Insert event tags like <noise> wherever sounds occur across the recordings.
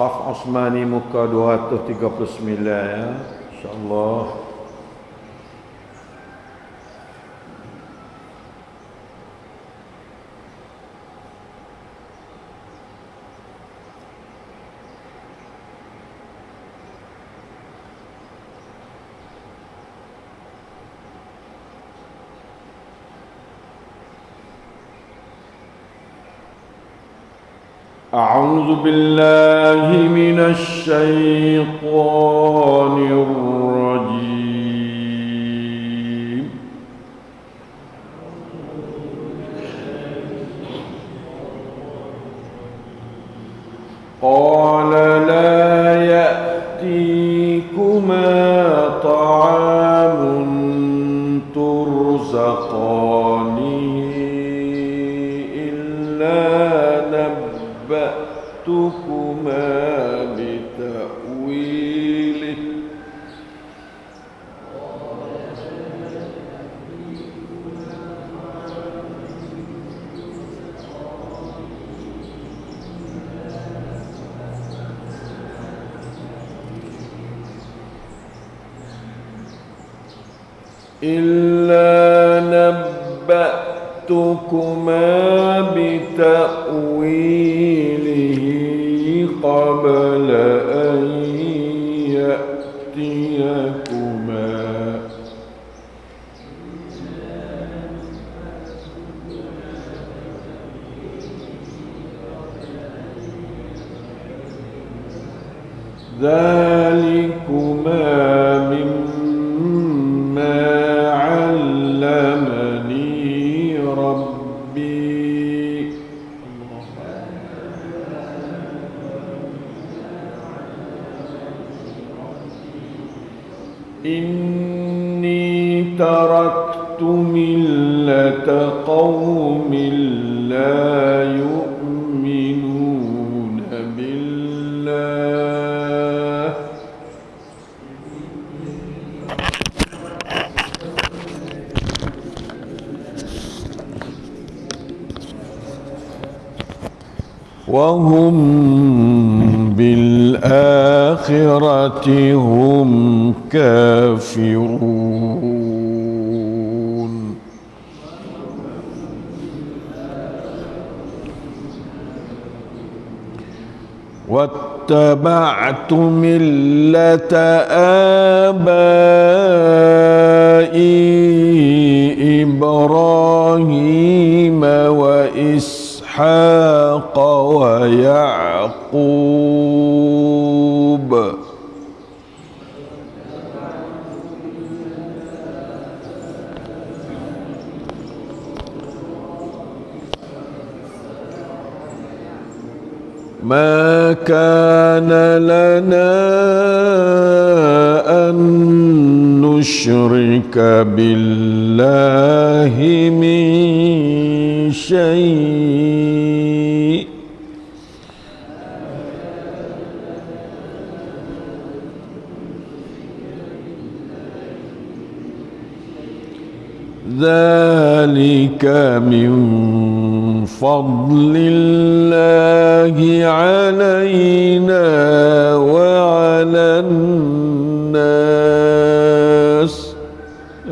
Qaf Osmani muka 239 ya. InsyaAllah. أعوذ بالله من الشيطان الرجيم. قال لا يأتيكما طعام ترزقانه نبأتكما بتأويله قبل أن يأتيكما. ذلكما وهم بالآخرة هم كافرون. واتبعت ملة آبائي إبراهيم وإسحاق ويعقوب. ما كان لنا أن نشرك بالله من شيء. ذلك من فضل الله علينا وعلى الناس.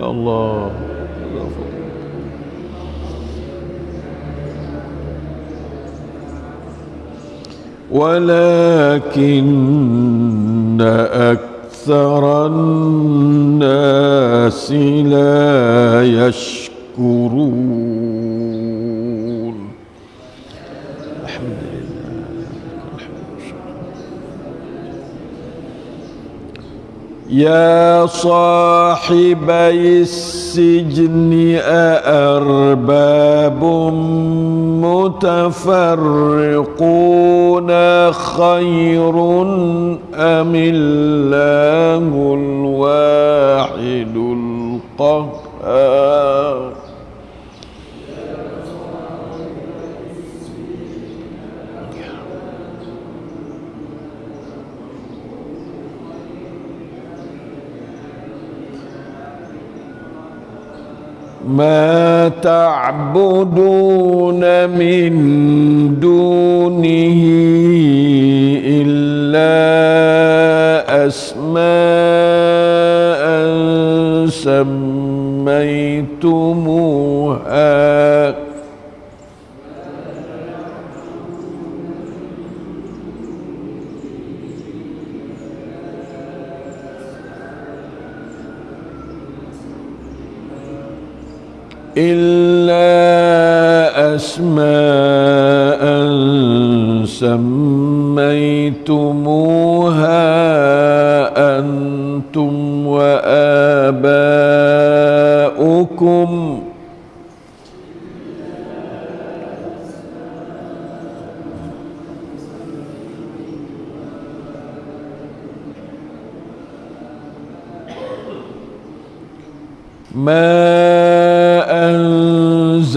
يا الله. ولكن أكثر الناس لا يشكرون الحمد لله يا صاحبي السجن أأرباب متفرقون خير أم الله الواحد القهار؟ ما تعبدون من دونه إلا أسماء سميتموها. إلا أسماء سميتموها أنتم وآباؤكم. ما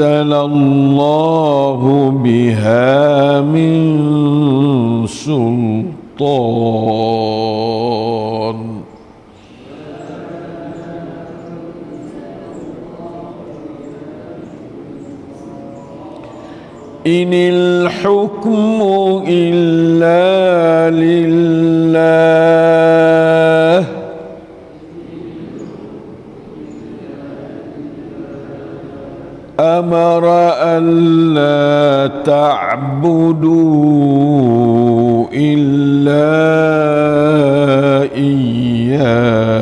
أنزل الله بها من سلطان. إن الحكم تعبدوا إلا إياه.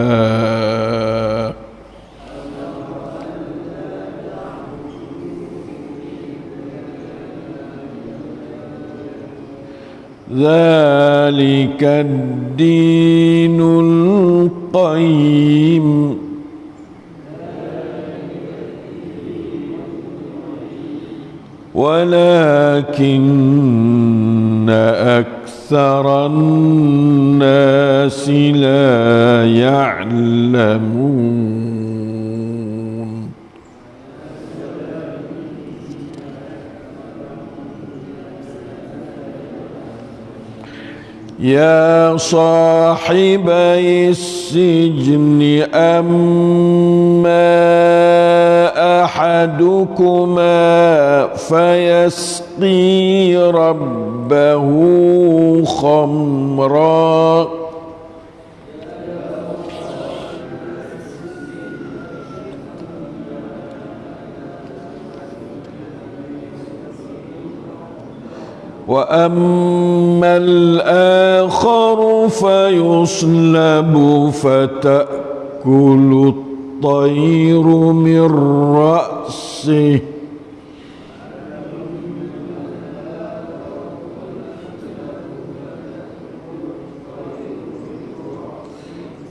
ذلك الدين القيم. ولكن أكثر الناس لا يعلمون يا صاحبي السجن أما أحدكما فيسقي ربه خمرًا. واما الآخر فيصلب فتاكل الطير من راسه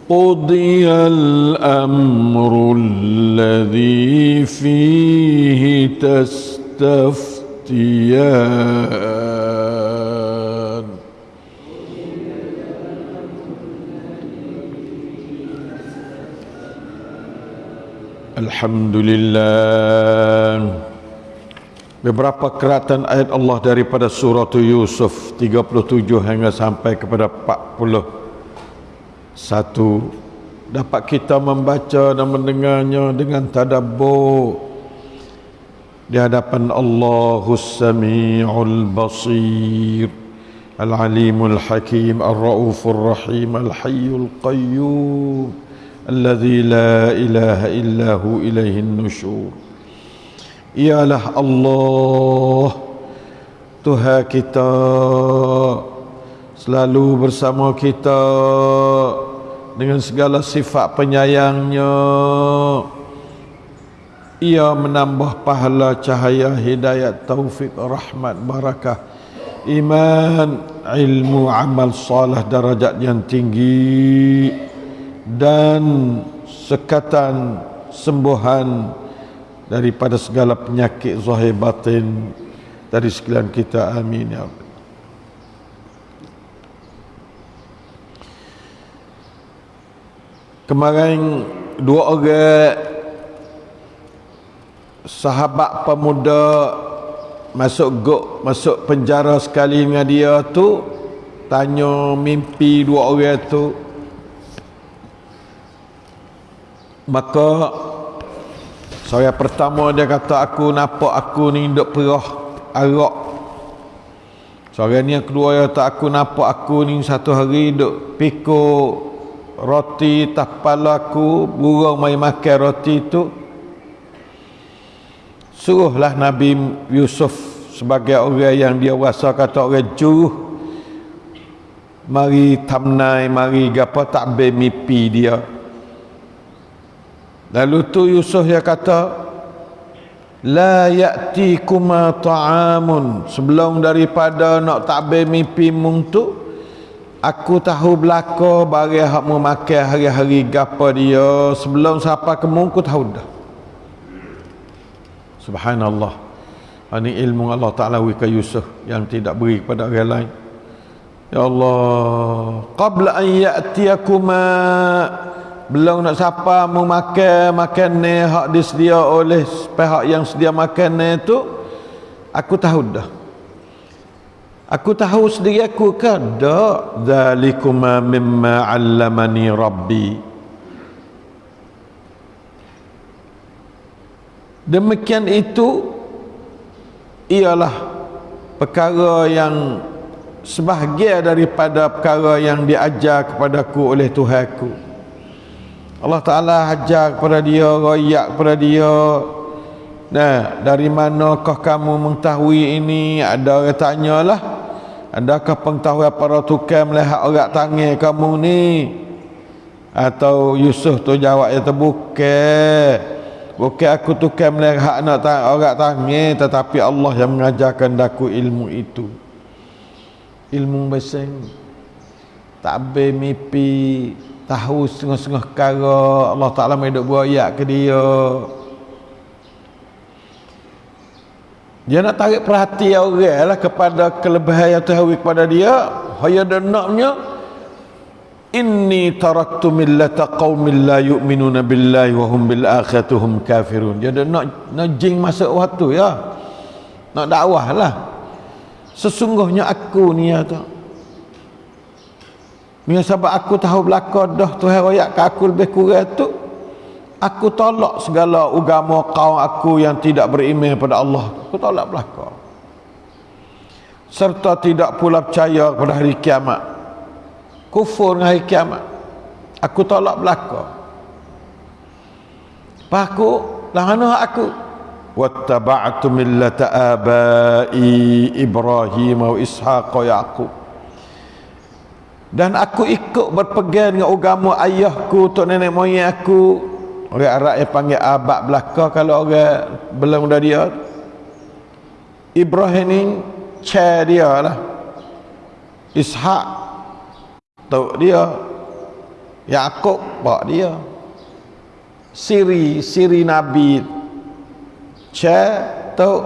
قضي الامر الذي فيه تستف تستفتيان Alhamdulillah Beberapa keratan ayat Allah daripada surah Yusuf 37 hingga sampai kepada 41 dapat kita membaca dan mendengarnya dengan tadabbur di hadapan Allahus Sami'ul Basir. Al-Alimul Hakim Ar-Raufur Rahim Al-Hayyul Qayyum. Alladhi la ilaha illa hu ilaihi nushur Ialah Allah Tuhan kita. Selalu bersama kita Dengan segala sifat penyayangnya. Ia menambah pahala cahaya hidayat taufik rahmat barakah. Iman, ilmu, amal salah darajat yang tinggi. Dan sekatan sembuhan daripada segala penyakit zahir batin. Dari sekalian kita amin ya Allah Kemarin dua orang sahabat pemuda masuk gok masuk penjara sekali dengan dia tu tanya mimpi dua orang tu Maka saya pertama dia kata aku nampak aku ni duk perah arak. Seorang ni keluar ya tak aku nampak aku ni satu hari duk pikul roti tapal aku burung mai makan roti tu suruhlah Nabi Yusuf sebagai orang yang dia rasa kata orang juruh. Mari tamnai mari gapo tak be mimpi dia. Lalu tu Yusuf dia kata La ya'ti kuma ta'amun. Sebelum daripada nak takbir mimpi mung tu Aku tahu belaka bagi hak mu makan hari-hari gapa dia. Sebelum siapa ke mung ku tahu dah Subhanallah. Ini ilmu Allah Ta'ala wika Yusuf Yang tidak beri kepada orang lain. Ya Allah Qabla an ya'tiyakuma belum nak siapa mau makan ni hak disedia oleh pihak yang sedia makan ni tu aku tahu dah. Aku tahu sendiri aku kan dak zalikuma mimma 'allamani rabbi demikian itu ialah perkara yang sebahagian daripada perkara yang diajar kepadaku oleh Tuhanku Allah Ta'ala hajar kepada dia Rayak kepada dia Nah, dari manakah kamu mengetahui ini? Ada orang tanya lah Adakah pengetahuan para tukar melihat orang tangan kamu ni? Atau Yusuf tu jawab ya bukan Bukan aku tukar melihat nak orang tangan Tetapi Allah yang mengajarkan daku ilmu itu. Ilmu beseng Tak mimpi tahu setengah-setengah perkara Allah Ta'ala main duk buat ayat ke dia. Dia nak tarik perhatian orang lah kepada kelebihan yang Tuhan kepada dia hanya dan naknya inni taraktu millata qawmin la yu'minuna billahi wa hum bil akhiratuhum kafirun. Dia nak nak jing masuk waktu ya. Nak dakwah lah. Sesungguhnya aku ni ya tu. Mia sebab aku tahu belaka dah Tuhan royak ke aku lebih kurang tu Aku tolak segala agama kaum aku yang tidak beriman pada Allah. Aku tolak belaka. Serta tidak pula percaya pada hari kiamat Kufur dengan hari kiamat. Aku tolak belaka. Pak aku Lahana aku. Wattaba'atu millata abai Ibrahim wa Ishaq wa Yaqub. Dan aku ikut berpegang dengan agama ayahku tok nenek moyang aku. Orang Arab yang panggil abad belaka kalau orang belum dah dia. Ibrahim ni chair dia lah. Ishak tok dia Yakub pak dia Siri Siri Nabi chair tok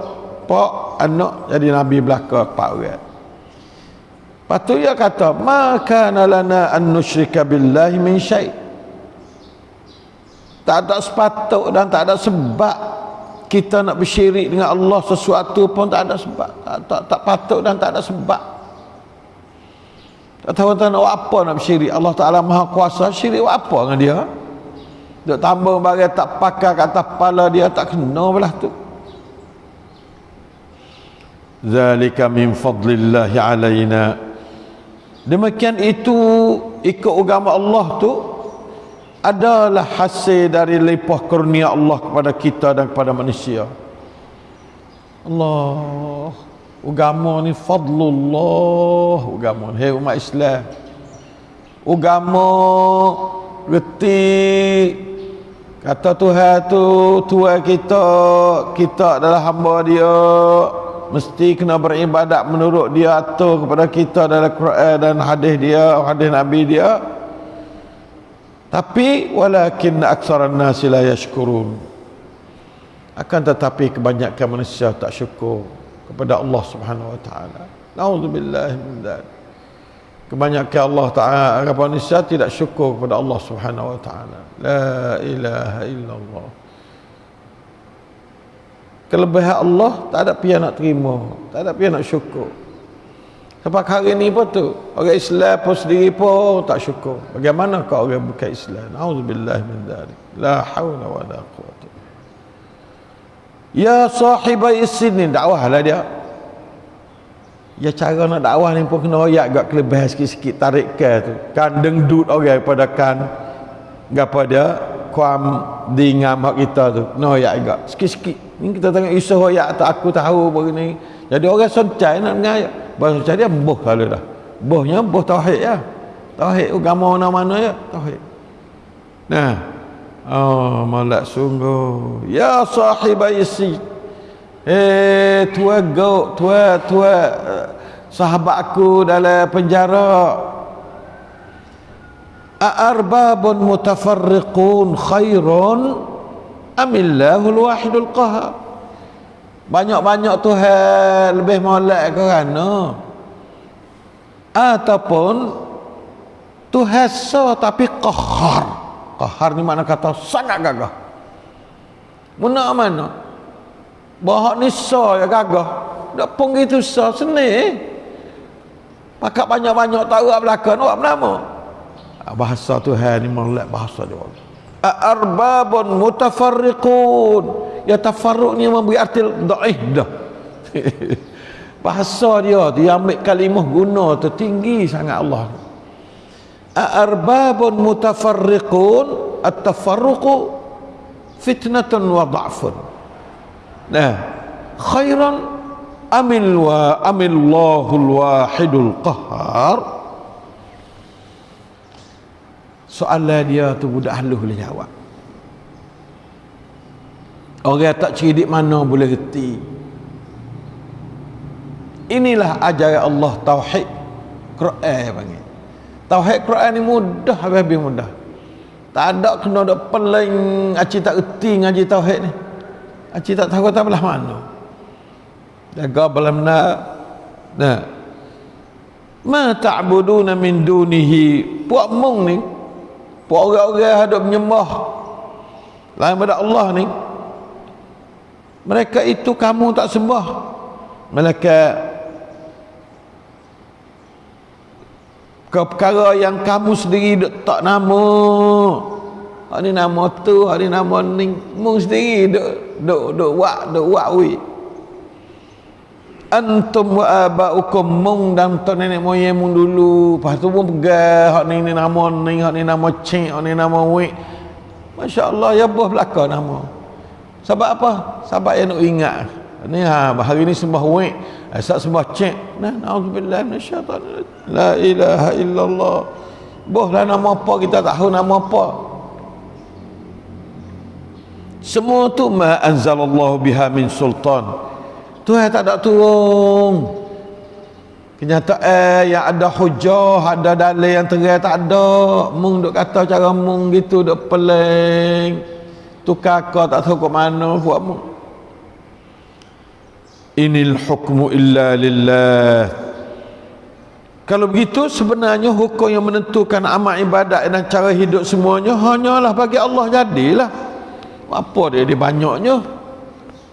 pak anak jadi Nabi belaka pak orang Patu dia kata, "Maka lana an nusyrika billahi min syai." Tak ada sepatut dan tak ada sebab kita nak bersyirik dengan Allah sesuatu pun tak ada sebab. Tak, tak, tak patut dan tak ada sebab. Tak tahu tak nak apa nak bersyirik. Allah Ta'ala maha kuasa, syirik apa dengan dia? Duk tambah bagai tak pakai kata kepala dia, tak kena belah tu. Zalika min fadlillahi alaina demikian itu ikut agama Allah tu adalah hasil dari lipah kurnia Allah kepada kita dan kepada manusia Allah agama ni fadlullah. Agama hei umat Islam. Agama reti kata Tuhan tu Tuhan kita kita adalah hamba dia. Mesti kena beribadat menurut dia atur kepada kita dalam Quran dan hadis dia hadis Nabi dia. Tapi walakin aksaran nasi la yashkurun. Akan tetapi kebanyakan manusia tak syukur kepada Allah Subhanahu wa taala. Naudzubillah min dzalik. Kebanyakan Allah taala manusia tidak syukur kepada Allah Subhanahu wa taala. La ilaha illallah. Kelebihan Allah tak ada pihak nak terima. Tak ada pihak nak syukur. Sebab hari ni pun tu orang Islam pun sendiri pun tak syukur. Bagaimana kau orang bukan Islam? Auzubillah min dzalik. La haula wala quwwata ya sahibai sinin dakwahlah dia. Ya cara nak dakwah ni pun kena royak agak kelebihan sikit-sikit tarik ke tu. Kan dengdut orang pada kan gapa dia kuam di ngam hak kita tu kena royak agak sikit-sikit. Ni kita tengok isu royak tak aku tahu begini jadi orang soncai nak dengar bahasa soncai dia boh kalau dah. Bohnya boh tauhid ya. Tauhid agama mana-mana ya tauhid. Nah oh malak sungguh. Ya sahibai si Eh tua go tua tua sahabat aku dalam penjara. A'arbabun mutafarriqun khairun amillahul wahidul qahar Banyak-banyak Tuhan lebih molek ke kerana Ataupun so tapi qahar Qahar ni mana kata sangat gagah Mana mana Bahak ni ya gagah. Tak pun gitu so seni. Pakak banyak-banyak tahu apa belakang awak bernama. Ah, bahasa Tuhan ni molek bahasa dia. Arbabun mutafarriqun. Ya tafarruq ni memberi arti dhaif dah. <laughs> bahasa dia dia ambil kalimah guna tu tinggi sangat Allah. Arbabun mutafarriqun at-tafarruqu fitnatun wa dha'fun. Nah, khairan amil wa amillahul wahidul qahar. Soalan dia tu budak halus boleh jawab. Orang tak cerdik mana boleh reti. Inilah ajaran Allah tauhid Quran panggil. Tauhid Quran ni mudah habis mudah. Tak ada kena ada peling aci tak reti ngaji tauhid ni. Acik tak tahu tak belah mana. Jaga belah mana. Nah. Ma ta'buduna min dunihi. Puak mung ni. Puak orang-orang hadap menyembah. Lain pada Allah ni. Mereka itu kamu tak sembah. Mereka ke perkara yang kamu sendiri tak nama Hak ni nama tu, hak ni nama ni. Mung sendiri duk duk duk wak duk wak wi. Antum wa abaukum mung dan tu nenek moyang mung dulu. Lepas tu pun pegang hak ni ni nama ni, hak ni nama cik, hak ni nama wi. Masya-Allah ya buah belaka nama. Sebab apa? Sebab yang nak ingat. Ni ha hari ni sembah wi, esok sembah cik. Nah, naudzubillah minasyaitan. La ilaha illallah. Boh lah nama apa kita tahu nama apa semua tu ma anzalallahu biha min sultan Tuhan tak ada turun kenyataan yang ada hujah ada dalil yang terang tak ada mung duk kata cara mung gitu duk peling tu kakak tak tahu ke mana buat mung inil hukmu illa lillah. Kalau begitu sebenarnya hukum yang menentukan amal ibadat dan cara hidup semuanya hanyalah bagi Allah jadilah. Apa dia dia banyaknya?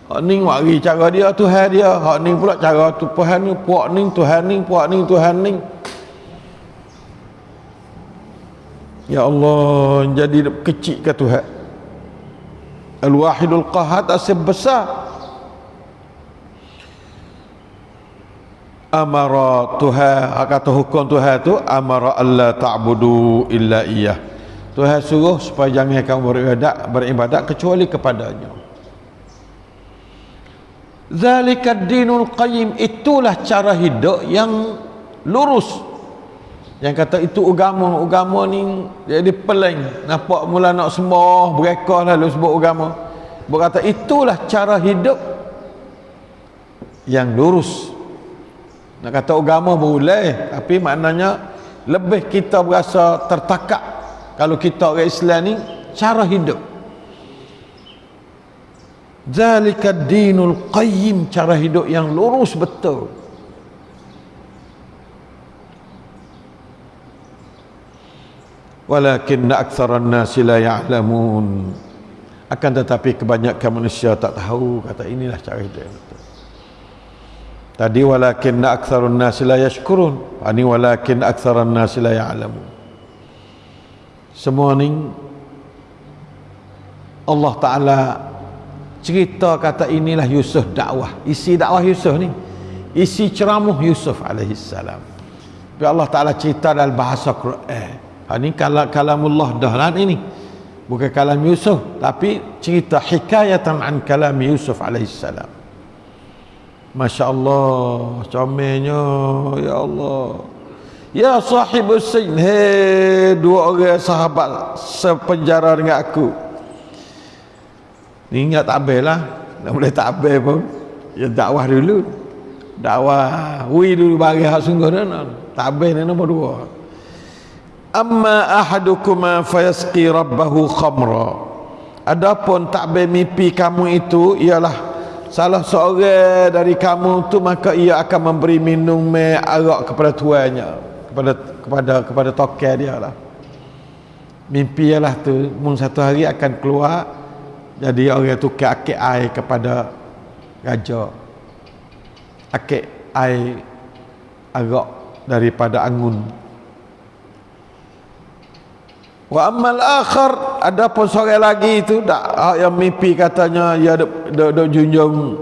Hak ni wari cara dia Tuhan dia. Hak ni pula cara tu Tuhan ni puak ni Tuhan ni puak ni Tuhan ni. Ya Allah jadi kecil ke Tuhan? Al-Wahidul Qahad asyik besar Amara Tuhan kata hukum Tuhan tu Amara Allah ta'budu illa iyah Tuhan suruh supaya jangan kamu beribadat, beribadat kecuali kepadanya. Zalika dinul qayyim itulah cara hidup yang lurus. Yang kata itu agama, agama ni jadi peling. Nampak mula nak sembah, berekah lalu sebut agama. Berkata itulah cara hidup yang lurus. Nak kata agama boleh, tapi maknanya lebih kita berasa tertakak kalau kita orang Islam ni cara hidup. Zalika dinul qayyim cara hidup yang lurus betul. Walakin aktsaran nasi la ya'lamun. Akan tetapi kebanyakan manusia tak tahu kata inilah cara hidup tadi walakin aktsarun nasi la yashkurun. Ini walakin aktsaran nasi la ya'lamun. Semua ni Allah Ta'ala cerita kata inilah Yusuf dakwah. Isi dakwah Yusuf ni isi ceramah Yusuf alaihi salam tapi Allah Taala cerita dalam bahasa Quran. Ha ni kalau kalamullah dah lah ini bukan kalam Yusuf tapi cerita hikayatan an kalam Yusuf alaihi salam Masya Allah comelnya ya Allah. Ya sahib sin he dua orang sahabat sepenjara dengan aku. Ni ingat tak habis lah. Nak boleh tak habis pun. Ya dakwah dulu. Dakwah wi dulu bagi hak sungguh dan tak habis ni nombor dua. Amma ahadukuma fayasqi rabbahu khamra adapun tak habis mimpi kamu itu ialah salah seorang dari kamu tu maka ia akan memberi minum arak kepada tuannya kepada kepada kepada tokai dia lah. Mimpi ialah tu mung satu hari akan keluar jadi orang tu ke akik air kepada raja. Akik air agak daripada angun. Wa ammal akhar ada pun sore lagi itu dak yang mimpi katanya ya dok dok junjung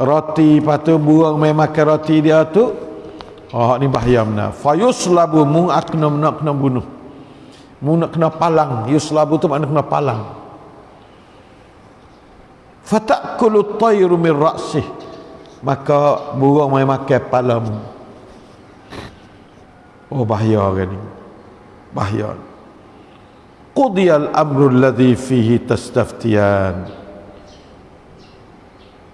roti patu buang mai makan roti dia tu. Oh ni bahaya mana fayuslabu mu akna nak kena bunuh. Mu nak kena palang. Yuslabu tu makna kena palang. Fatakulu tayru min ra'sihi maka burung mai makan palamu oh bahaya kan ni. Bahaya qudiyal amru alladhi fihi tastaftiyan.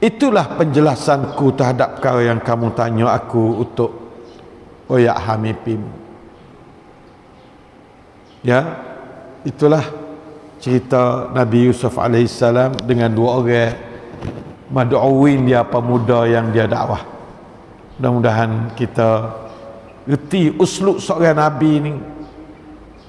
Itulah penjelasanku terhadap perkara yang kamu tanya aku untuk oyak hamipim ya? Itulah cerita Nabi Yusuf alaihissalam dengan dua orang madu'awin dia pemuda yang dia dakwah. Mudah-mudahan kita reti usluk seorang Nabi ni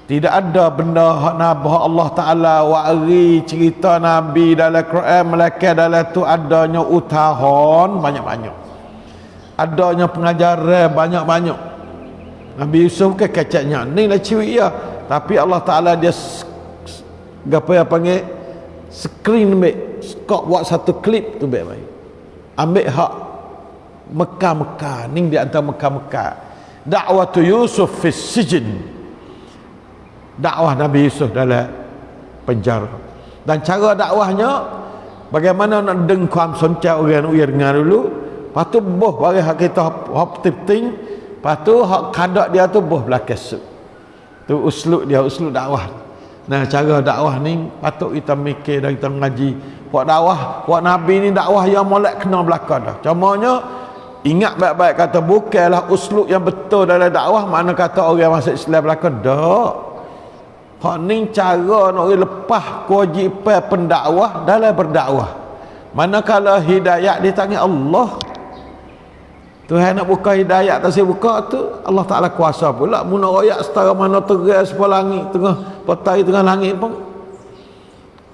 tidak ada benda hak Nabi Allah Ta'ala wa'ri cerita Nabi dalam Quran Melaka dalam tu adanya utahon banyak-banyak. Adanya pengajaran banyak-banyak. Nabi Yusuf ke keceknya. Ni lah ciri ya. Tapi Allah Ta'ala dia apa yang panggil? Screen baik kau buat satu klip tu baik-baik ambil hak Mekah-Mekah ni di antara Mekah-Mekah dakwah tu Yusuf fi sijin dakwah Nabi Yusuf dalam penjara. Dan cara dakwahnya bagaimana nak dengkam soncak orang uya dengar dulu lepas tu boh bagi hak kita hop ting lepas tu hak kadak dia tu boh belakang su tu usluk dia usluk dakwah. Nah cara dakwah ni patut kita mikir dan kita ngaji buat dakwah buat nabi ni dakwah yang molek kena belakang dah. Contohnya ingat baik-baik kata bukanlah uslub yang betul dalam dakwah mana kata orang masuk Islam belakang. Dak hak ni cara nak lepas kewajipan pendakwah dalam berdakwah. Manakala hidayah di tangan Allah Tuhan nak buka hidayah tak saya buka tu Allah Taala kuasa pula. Mun royak setara mana terang sepuluh langit tengah petai tengah langit pun.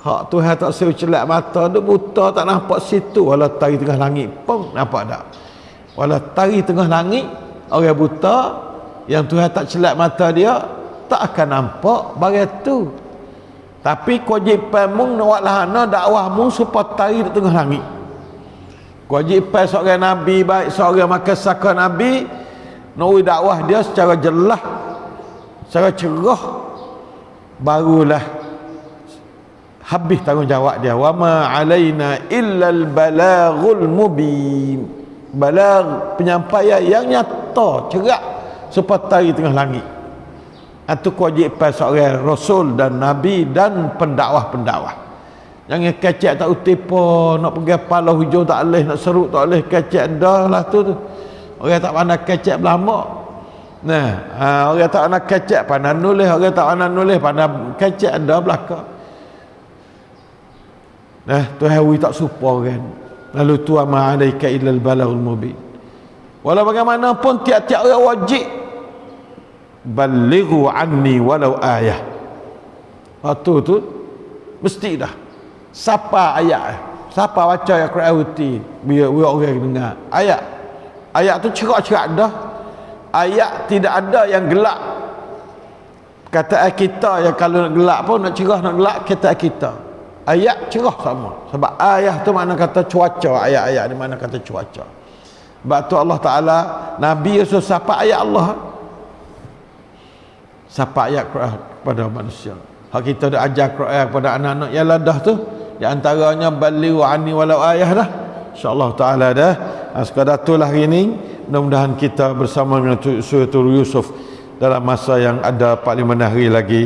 Hak Tuhan tak suruh celak mata tu buta tak nampak situ. Walau tari tengah langit pun nampak tak. Walau tari tengah langit orang buta yang Tuhan tak celak mata dia tak akan nampak bagai tu tapi kewajipan mung nak lahana dakwah mung supaya tari di tengah langit. Kewajipan seorang nabi baik seorang makan saka nabi nak dakwah dia secara jelas secara cerah barulah habis tanggungjawab dia. Wa ma alaina illal balaghul mubin. Balag penyampaian yang nyata cerak seperti tengah langit itu kewajipan seorang rasul dan nabi dan pendakwah-pendakwah jangan kecek tak utipa nak pergi pala hujung tak boleh nak seruk tak boleh kecek dah lah tu, tu orang tak pandai kecek belama nah ha, orang tak pandai kecek pandai nulis orang tak pandai nulis pandai kecek dah belakang Nah, Tuhan wi tak supa kan. Lalu tu ma alaika illa al-balaghul mubin. Walau bagaimanapun tiap-tiap orang wajib balighu anni walau ayah. Waktu tu mesti dah. Siapa ayat? Siapa baca ayat Quran uti biar orang dengar. Ayat. Ayat tu cerak-cerak dah. Ayat tidak ada yang gelap. Kata kita yang kalau nak gelap pun nak cerah nak gelap kata kita ayat cerah sama sebab ayat tu mana kata cuaca ayat-ayat ni mana kata cuaca sebab tu Allah Ta'ala Nabi Yusuf siapa ayat Allah siapa ayat Quran kepada manusia? Hak kita dah ajar Quran kepada anak-anak yang ladah tu. Di antaranya bali wa ani walau ayah dah. Insyaallah taala dah. Ha, sekadar itulah hari ini mudah-mudahan kita bersama dengan surah Yusuf dalam masa yang ada 45 hari lagi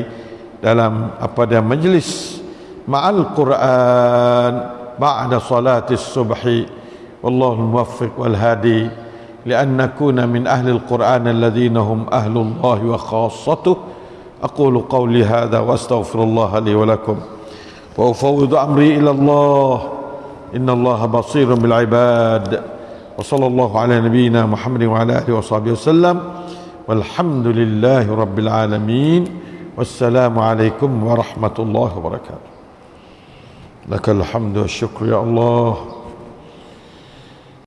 dalam apa dia majlis ma'al Quran ba'da salati subhi. Wallahu muwaffiq wal hadi لأن نكون من أهل القرآن الذين هم أهل الله وخاصته. أقول قولي هذا وأستغفر الله لي ولكم. وأفوض أمري إلى الله. إن الله بصير بالعباد. وصلى الله على نبينا محمد وعلى آله وصحبه وسلم. والحمد لله رب العالمين. والسلام عليكم ورحمة الله وبركاته. لك الحمد والشكر يا الله.